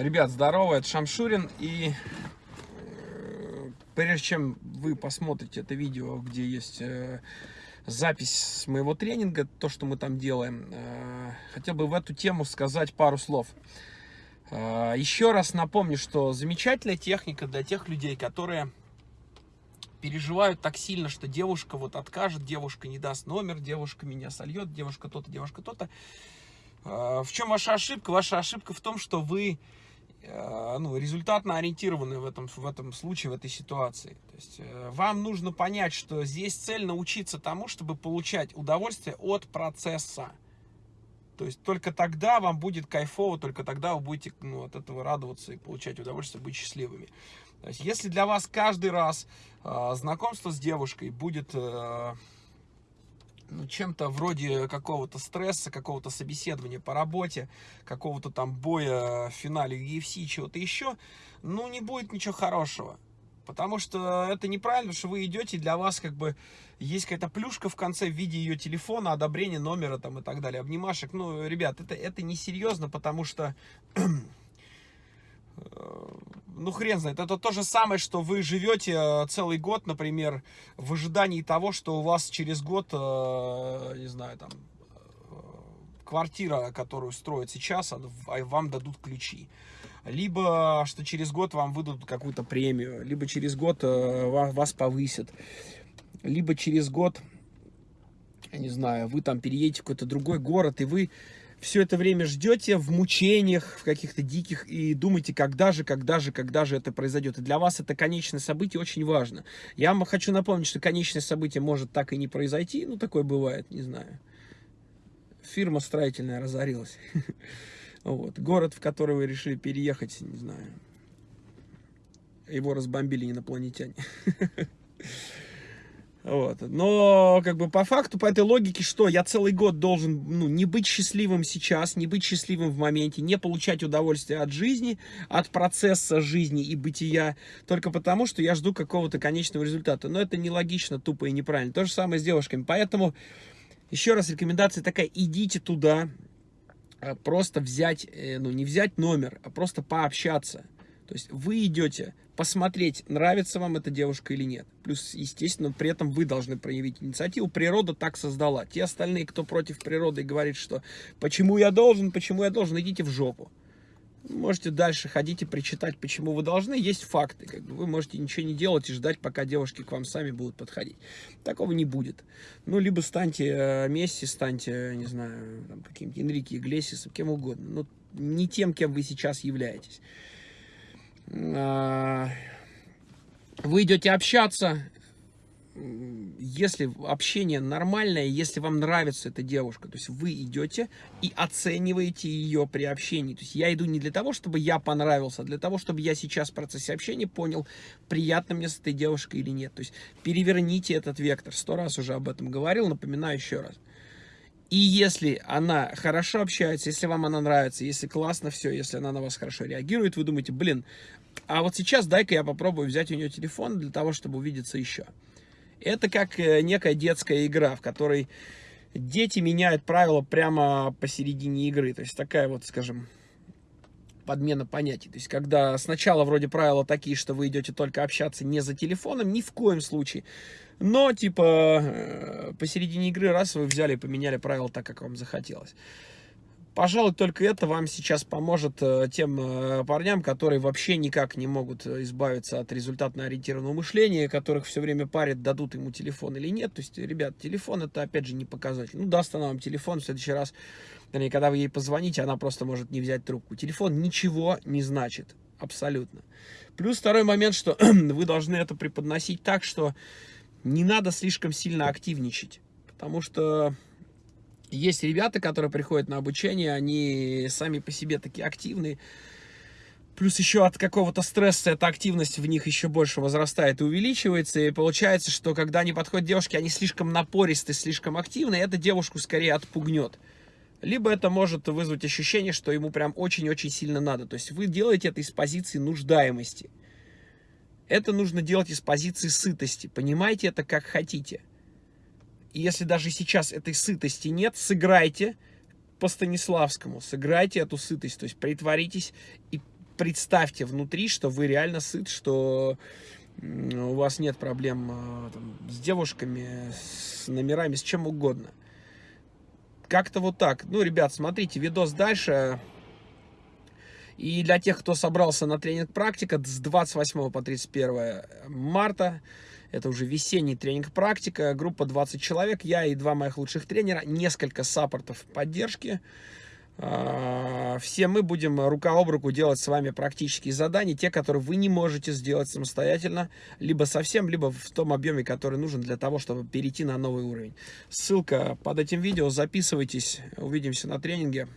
Ребят, здорово, это Шамшурин. И э, прежде чем вы посмотрите это видео, где есть э, запись с моего тренинга, то, что мы там делаем, э, хотел бы в эту тему сказать пару слов. Еще раз напомню, что замечательная техника для тех людей, которые переживают так сильно, что девушка вот откажет, девушка не даст номер, девушка меня сольет, девушка то-то, девушка то-то. В чем ваша ошибка? Ваша ошибка в том, что вы ну, результатно ориентированы в этом, в этом случае, в этой ситуации. То есть, э, вам нужно понять, что здесь цель научиться тому, чтобы получать удовольствие от процесса. То есть только тогда вам будет кайфово, только тогда вы будете ну, от этого радоваться и получать удовольствие, быть счастливыми. То есть если для вас каждый раз э, знакомство с девушкой будет э, ну, чем-то вроде какого-то стресса, какого-то собеседования по работе, какого-то там боя в финале UFC, чего-то еще, ну, не будет ничего хорошего. Потому что это неправильно, что вы идете, для вас как бы есть какая-то плюшка в конце в виде ее телефона, одобрения номера там и так далее, обнимашек. Ну, ребят, это, это несерьезно, потому что ну хрен знает, это то же самое, что вы живете э, целый год, например, в ожидании того, что у вас через год, э, не знаю, там, э, квартира, которую строят сейчас, а вам дадут ключи. Либо, что через год вам выдадут какую-то премию, либо через год вас повысят, либо через год, я не знаю, вы там переедете в какой-то другой город, и вы все это время ждете в мучениях, в каких-то диких, и думаете, когда же, когда же, когда же это произойдет. И для вас это конечное событие очень важно. Я вам хочу напомнить, что конечное событие может так и не произойти, ну, такое бывает, не знаю. Фирма строительная разорилась. Вот. Город, в который вы решили переехать, не знаю. Его разбомбили инопланетяне. Вот. Но, как бы, по факту, по этой логике, что я целый год должен, ну, не быть счастливым сейчас, не быть счастливым в моменте, не получать удовольствие от жизни, от процесса жизни и бытия, только потому, что я жду какого-то конечного результата. Но это нелогично, тупо и неправильно. То же самое с девушками. Поэтому, еще раз, рекомендация такая, идите туда, а, просто взять, э, ну, не взять номер, а просто пообщаться. То есть вы идете посмотреть, нравится вам эта девушка или нет. Плюс, естественно, при этом вы должны проявить инициативу. Природа так создала. Те остальные, кто против природы и говорит, что почему я должен, почему я должен, идите в жопу. Можете дальше ходить и причитать, почему вы должны. Есть факты. Как бы вы можете ничего не делать и ждать, пока девушки к вам сами будут подходить. Такого не будет. Ну, либо станьте э, Месси, станьте, не знаю, каким-то Энрике Иглесисом, кем угодно. Но не тем, кем вы сейчас являетесь. А, вы идете общаться, если общение нормальное, если вам нравится эта девушка, то есть вы идете и оцениваете ее при общении. То есть я иду не для того, чтобы я понравился, а для того, чтобы я сейчас в процессе общения понял, приятно мне с этой девушкой или нет. То есть переверните этот вектор. Сто раз уже об этом говорил, напоминаю еще раз. И если она хорошо общается, если вам она нравится, если классно все, если она на вас хорошо реагирует, вы думаете, блин, а вот сейчас дай-ка я попробую взять у нее телефон для того, чтобы увидеться еще. Это как э, некая детская игра, в которой дети меняют правила прямо посередине игры. То есть такая вот, скажем, подмена понятий. То есть, когда сначала вроде правила такие, что вы идете только общаться не за телефоном, ни в коем случае. Но, типа, э, посередине игры раз вы взяли и поменяли правила так, как вам захотелось. Пожалуй, только это вам сейчас поможет э, тем э, парням, которые вообще никак не могут избавиться от результатно-ориентированного мышления, которых все время парят, дадут ему телефон или нет. То есть, ребят, телефон это опять же не показатель. Ну, даст она вам телефон в следующий раз, вернее, когда вы ей позвоните, она просто может не взять трубку. Телефон ничего не значит, абсолютно. Плюс второй момент, что вы должны это преподносить так, что не надо слишком сильно активничать. Потому что есть ребята, которые приходят на обучение, они сами по себе такие активные. Плюс еще от какого-то стресса эта активность в них еще больше возрастает и увеличивается. И получается, что когда они подходят девушки, они слишком напористы, слишком активны, и эта девушку скорее отпугнет. Либо это может вызвать ощущение, что ему прям очень-очень сильно надо. То есть вы делаете это из позиции нуждаемости. Это нужно делать из позиции сытости. Понимаете это как хотите. И если даже сейчас этой сытости нет, сыграйте по Станиславскому, сыграйте эту сытость, то есть притворитесь и представьте внутри, что вы реально сыт, что у вас нет проблем а, там, с девушками, с номерами, с чем угодно. Как-то вот так. Ну, ребят, смотрите, видос дальше. И для тех, кто собрался на тренинг практика с 28 по 31 марта, это уже весенний тренинг практика, группа 20 человек, я и два моих лучших тренера, несколько саппортов поддержки. А, все мы будем рука об руку делать с вами практические задания, те, которые вы не можете сделать самостоятельно, либо совсем, либо в том объеме, который нужен для того, чтобы перейти на новый уровень. Ссылка под этим видео, записывайтесь, увидимся на тренинге.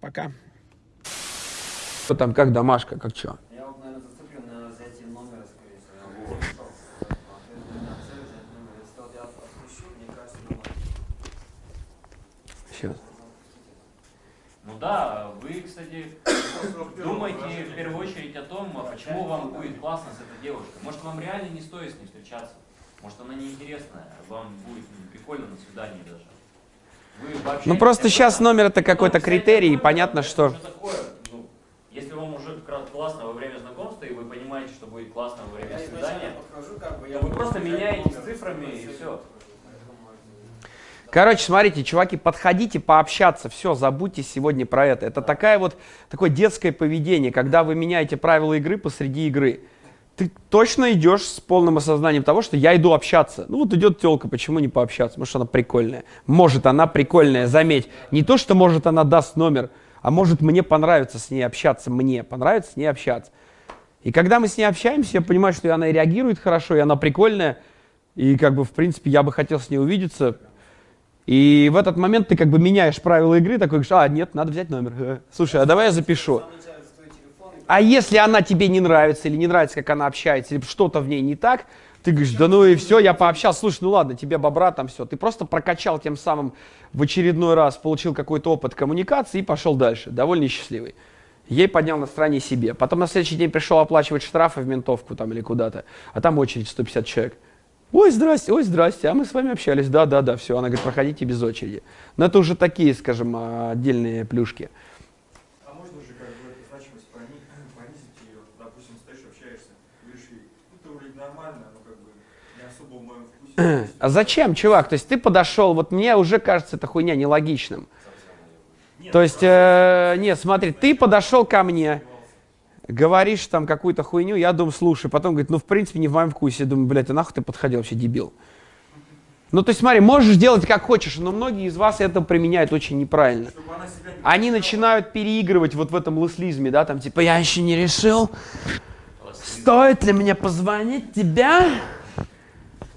Пока. Что там, как домашка, как что? Я вот, наверное, зацеплю на взятие номера, скорее всего. Сейчас. Ну да, вы, кстати, думайте в первую очередь о том, а почему вам будет классно с этой девушкой. Может, вам реально не стоит с ней встречаться. Может, она неинтересная, вам будет ну, прикольно на свидании даже. Вы вообще- Ну просто сейчас номер это какой-то Ну, критерий, и понятно, что... уже такое, ну, если вам уже как раз классно во время знакомства, и вы понимаете, что будет классно во время Я свидания, подхожу, как бы, я то вы просто меняетесь номер, цифрами, и все. Короче, смотрите, чуваки, подходите пообщаться, все, забудьте сегодня про это. Это такая вот, такое детское поведение, когда вы меняете правила игры посреди игры. Ты точно идешь с полным осознанием того, что я иду общаться. Ну вот идет телка, почему не пообщаться? Может она прикольная. Может она прикольная, заметь. Не то, что может она даст номер, а может мне понравится с ней общаться, мне понравится с ней общаться. И когда мы с ней общаемся, я понимаю, что она и реагирует хорошо, и она прикольная. И как бы, в принципе, я бы хотел с ней увидеться. И в этот момент ты как бы меняешь правила игры, такой говоришь, а, нет, надо взять номер. Слушай, а давай я запишу. А если она тебе не нравится, или не нравится, как она общается, или что-то в ней не так, ты говоришь, да ну и все, я пообщался, слушай, ну ладно, тебе бобра там все. Ты просто прокачал тем самым в очередной раз, получил какой-то опыт коммуникации и пошел дальше, довольно счастливый. Ей поднял настроение себе. Потом на следующий день пришел оплачивать штрафы в ментовку там или куда-то, а там очередь 150 человек. Ой, здрасте, ой, здрасте, а мы с вами общались, да, да, да, все. Она говорит, проходите без очереди. Но это уже такие, скажем, а, отдельные плюшки. А можно же как бы эту значимость пони- понизить ее? Допустим, стоишь, общаешься, говоришь ей, ну ты вроде нормально, но как бы не особо в моем вкусе. А зачем, чувак? То есть ты подошел, вот мне уже кажется эта хуйня нелогичным. То есть, э, нет, смотри, ты подошел ко мне, говоришь там какую-то хуйню, я думаю, слушай, потом говорит, ну, в принципе, не в моем вкусе. Я думаю, блядь, а нахуй ты подходил вообще, дебил? Ну, то есть, смотри, можешь делать как хочешь, но многие из вас это применяют очень неправильно. Они начинают переигрывать вот в этом лыслизме, да, там, типа, я еще не решил, стоит ли мне позвонить тебя?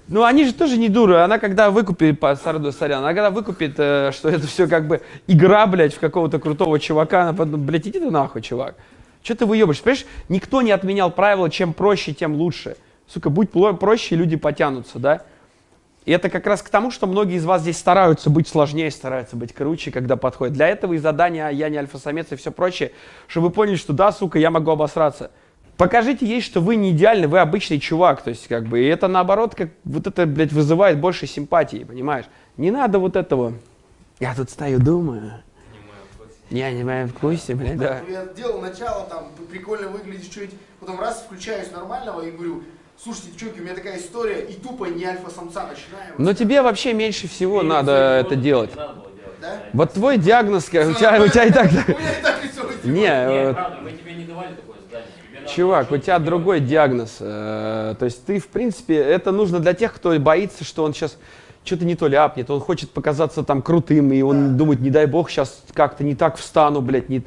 Ну, они же тоже не дуры. Она когда выкупит, по Сарду Сорян, она когда выкупит, э, что это все как бы игра, блядь, в какого-то крутого чувака, она подумает, блядь, иди ты нахуй, чувак. Что ты выебаешь? Понимаешь, никто не отменял правила, чем проще, тем лучше. Сука, будь проще, люди потянутся, да? И это как раз к тому, что многие из вас здесь стараются быть сложнее, стараются быть круче, когда подходят. Для этого и задания «Я не альфа-самец» и все прочее, чтобы вы поняли, что да, сука, я могу обосраться. Покажите ей, что вы не идеальный, вы обычный чувак. То есть, как бы, и это наоборот, как вот это, блядь, вызывает больше симпатии, понимаешь? Не надо вот этого. Я тут стою, думаю. Я не в моем вкусе, блядь, да. Ну, Я делал начало, там, прикольно выглядишь чуть, потом раз включаюсь нормального и говорю, слушайте, девчонки, у меня такая история, и тупо не альфа-самца начинаю. Но тебе вообще меньше всего И надо это делать. надо было делать. Да? Вот твой диагноз, как- у тебя, у тебя и так... У меня и так лицо Не, Нет, правда, мы тебе не давали такое задание. Тебе надо Чувак, у тебя другой диагноз. э, То есть ты, в принципе, это нужно для тех, кто боится, что он сейчас что-то не то ляпнет, он хочет показаться там крутым, и он думает, не дай бог, сейчас как-то не так встану, блядь, не,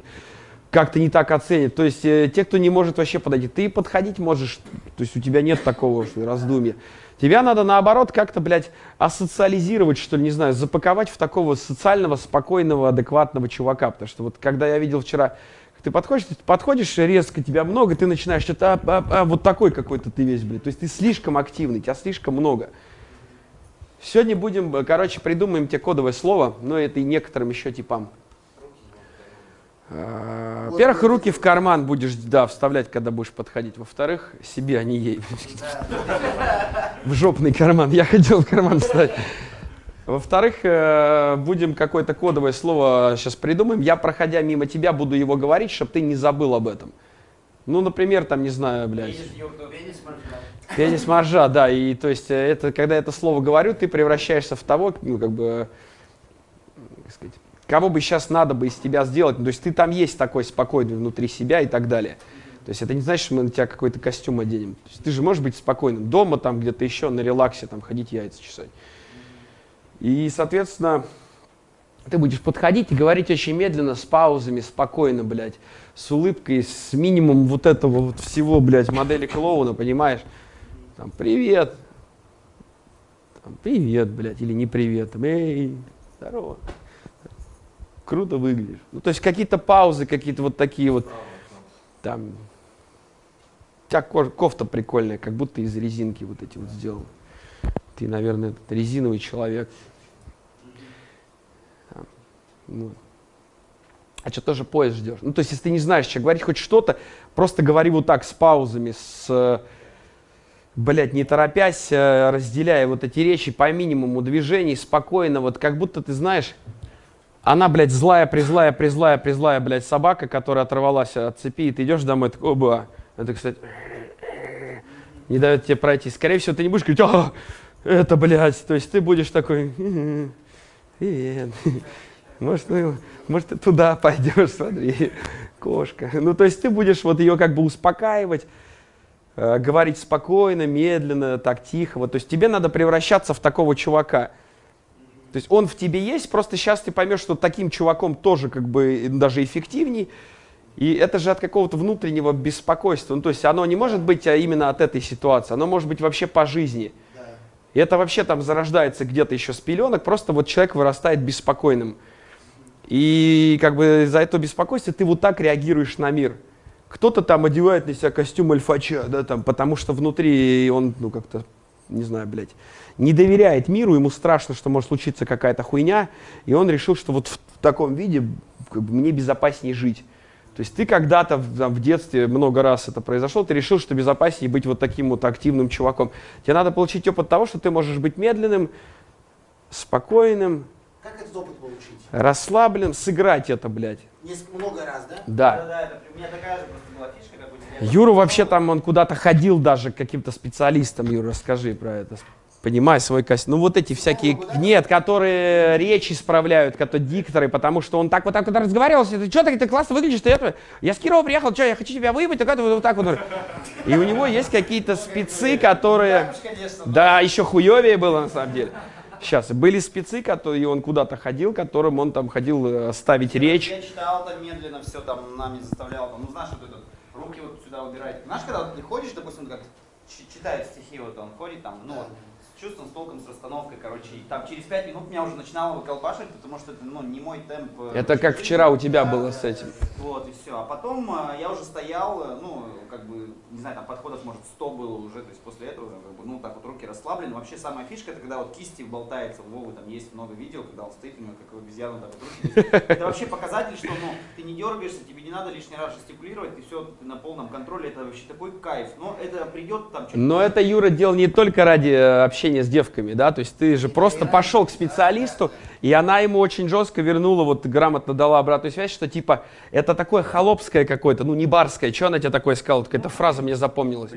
как-то не так оценит. То есть э, те, кто не может вообще подойти, ты подходить можешь, то есть у тебя нет такого раздумья. Тебя надо, наоборот, как-то, блядь, асоциализировать, что ли, не знаю, запаковать в такого социального, спокойного, адекватного чувака. Потому что вот когда я видел вчера, ты подходишь, ты подходишь резко, тебя много, ты начинаешь что-то, а, а, а, вот такой какой-то ты весь, блядь. То есть ты слишком активный, тебя слишком много. Сегодня будем, э, короче, придумаем тебе кодовое слово, но это и некоторым еще типам. А, Во-первых, руки в карман будешь, да, вставлять, когда будешь подходить. Во-вторых, себе, а не ей. В жопный карман. Я хотел в карман вставить. Во-вторых, э, будем какое-то кодовое слово сейчас придумаем. Я, проходя мимо тебя, буду его говорить, чтобы ты не забыл об этом. Ну, например, там, не знаю, блядь, пенис моржа, да, и то есть э, это, когда я это слово говорю, ты превращаешься в того, ну, как бы, как сказать, кого бы сейчас надо бы из тебя сделать, ну, то есть ты там есть такой спокойный внутри себя и так далее. То есть это не значит, что мы на тебя какой-то костюм оденем. То есть ты же можешь быть спокойным дома, там где-то еще на релаксе, там ходить яйца чесать. И, соответственно, ты будешь подходить и говорить очень медленно, с паузами, спокойно, блядь, с улыбкой, с минимумом вот этого вот всего, блядь, модели клоуна, понимаешь? Там, привет. Там, привет, блядь, или не привет. Там, эй, здорово. Круто выглядишь. Ну, то есть какие-то паузы, какие-то вот такие вот, там, у тебя кофта прикольная, как будто из резинки вот эти вот сделаны. Ты, наверное, резиновый человек. Вот. А что тоже поезд ждешь? Ну, то есть, если ты не знаешь, что говорить хоть что-то, просто говори вот так, с паузами, с, блядь, не торопясь, э, разделяя вот эти речи по минимуму движений, спокойно, вот как будто ты знаешь, она, блядь, злая, призлая, призлая, призлая, блядь, собака, которая оторвалась от цепи, и ты идешь домой, такой, оба. Это, кстати, не дает тебе пройти. Скорее всего, ты не будешь говорить, а, это, блядь, то есть ты будешь такой, «М-м, привет, может, ну, может, ты туда пойдешь, смотри, кошка. Ну, то есть ты будешь вот ее как бы успокаивать, э, говорить спокойно, медленно, так тихо. Вот, то есть тебе надо превращаться в такого чувака. То есть он в тебе есть, просто сейчас ты поймешь, что таким чуваком тоже как бы даже эффективней. И это же от какого-то внутреннего беспокойства. Ну, то есть оно не может быть а именно от этой ситуации, оно может быть вообще по жизни. Да. И это вообще там зарождается где-то еще с пеленок, просто вот человек вырастает беспокойным. И как бы за это беспокойство ты вот так реагируешь на мир. Кто-то там одевает на себя костюм альфача, да, там, потому что внутри он, ну, как-то, не знаю, блядь, не доверяет миру, ему страшно, что может случиться какая-то хуйня, и он решил, что вот в, таком виде как бы, мне безопаснее жить. То есть ты когда-то в, в детстве много раз это произошло, ты решил, что безопаснее быть вот таким вот активным чуваком. Тебе надо получить опыт того, что ты можешь быть медленным, спокойным, Как этот опыт получить? расслабленным, сыграть это, блядь. Много раз, да? Да. Да, это у меня такая же просто была фишка, как у тебя. Юра вообще там, он куда-то ходил даже к каким-то специалистам, Юра, расскажи про это. Понимай свой костюм. Ну вот эти всякие, нет, которые речь исправляют, которые дикторы, потому что он так вот так вот разговаривал, ты что так ты классно выглядишь, ты это, я с Кирова приехал, что, я хочу тебя выебать, так это вот так вот. И у него есть какие-то спецы, которые, да, еще хуевее было на самом деле. Сейчас, были спецы, которые, и он куда-то ходил, которым он там ходил э, ставить речь. Я читал там медленно, все там нами заставлял, там, ну знаешь, вот это, руки вот сюда убирать. Знаешь, когда вот ты ходишь, допустим, как читает стихи, вот он ходит там, ну, вот, чувством, с толком, с расстановкой, короче, и там через пять минут меня уже начинало выколпашивать, потому что это, ну, не мой темп. э, Это как жизни. вчера у тебя Да, было с этим. Вот, и все. А потом э, я уже стоял, э, ну, как бы, не знаю, там подходов, может, 100 было уже, то есть после этого, как бы, ну, так вот руки расслаблены. Вообще самая фишка, это когда вот кисти болтается, у Вовы там есть много видео, когда он стоит, у него как обезьяна так вот руки. Это вообще показатель, что, ну, ты не дергаешься, тебе не надо лишний раз жестикулировать, ты все, ты на полном контроле, это вообще такой кайф. Но это придет там. Но это Юра делал не только ради э, общения с девками, да, то есть ты же просто пошел к специалисту, и она ему очень жестко вернула, вот грамотно дала обратную связь, что типа это такое холопское какое-то, ну не барское, что она тебе такое сказала, какая-то фраза мне запомнилась.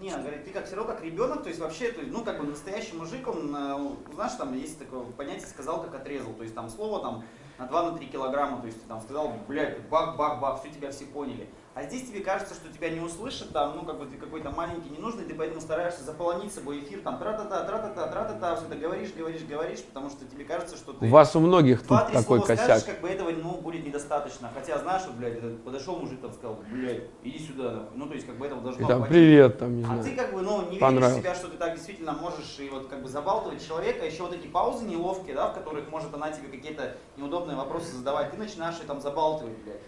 Не, он говорит, ты как все равно как ребенок, то есть вообще, то есть, ну как бы настоящий мужик, он, э, знаешь, там есть такое понятие, сказал, как отрезал, то есть там слово там на 2-3 килограмма, то есть ты там сказал, блядь, бах-бах-бах, все тебя все поняли. А здесь тебе кажется, что тебя не услышат, там, ну, как бы ты какой-то маленький, ненужный, ты поэтому стараешься заполонить собой эфир, там, тра-та-та, тра-та-та, тра-та-та, все это говоришь, говоришь, говоришь, потому что тебе кажется, что ты... У вас у многих тут такой косяк. скажешь, как бы этого, ну, будет недостаточно. Хотя, знаешь, вот, блядь, этот подошел мужик, там, сказал, блядь, иди сюда, нахуй. Ну, то есть, как бы этого И должно там хватить. привет, там, не А ты знаю. как бы, ну, не веришь в себя, что ты так действительно можешь и вот как бы забалтывать человека, еще вот эти паузы неловкие, да, в которых может она тебе какие-то неудобные вопросы задавать, ты начинаешь ее там забалтывать, блядь.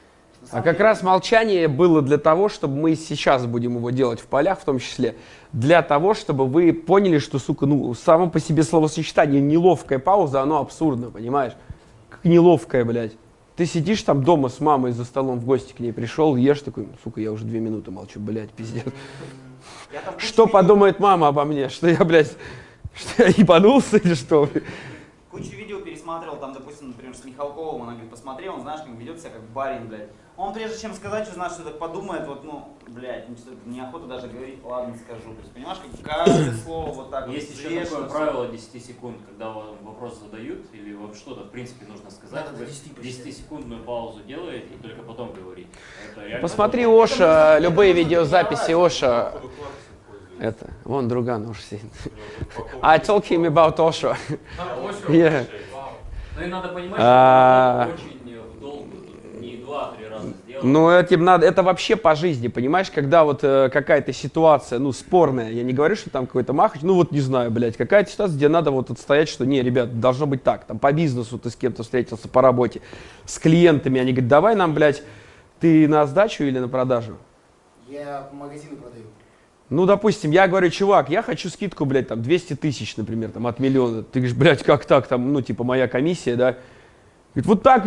А как раз молчание было для того, чтобы мы сейчас будем его делать в полях, в том числе, для того, чтобы вы поняли, что, сука, ну, само по себе словосочетание неловкая пауза, оно абсурдно, понимаешь? Как неловкая, блядь. Ты сидишь там дома с мамой за столом, в гости к ней пришел, ешь такой, сука, я уже две минуты молчу, блядь, пиздец. Что видео- подумает мама обо мне? Что я, блядь, что я ебанулся или что? Кучу видео пересматривал, там, допустим, например, с Михалковым, она говорит, посмотрел, он, знаешь, как ведет себя как барин, блядь. Он прежде чем сказать, что знаешь, что так подумает, вот, ну, блядь, ну, неохота даже говорить, ладно, скажу. То есть, понимаешь, как каждое слово вот так Есть вот еще такое правило 10 секунд, когда вам вопрос задают, или вам что-то, в принципе, нужно сказать, до вы 10 посчитать. 10-секундную паузу делаете и только потом говорите. Это реально Посмотри. Оша, Это любые видеозаписи. Оша. Это, вон друган Оша сидит. I told him about Osho. Yeah. Ну и надо понимать, А. что очень 2-3 раза сделал. Ну, этим надо, это вообще по жизни, понимаешь, когда вот э, какая-то ситуация, ну, спорная, я не говорю, что там какой-то махач, ну, вот не знаю, блядь, какая-то ситуация, где надо вот отстоять, что, не, ребят, должно быть так, там, по бизнесу ты с кем-то встретился, по работе, с клиентами, они говорят, давай нам, блядь, ты на сдачу или на продажу? Я по магазину продаю. Ну, допустим, я говорю, чувак, я хочу скидку, блядь, там, 200 тысяч, например, там, от миллиона. Ты говоришь, блядь, как так, там, ну, типа, моя комиссия, да? Говорит, вот так,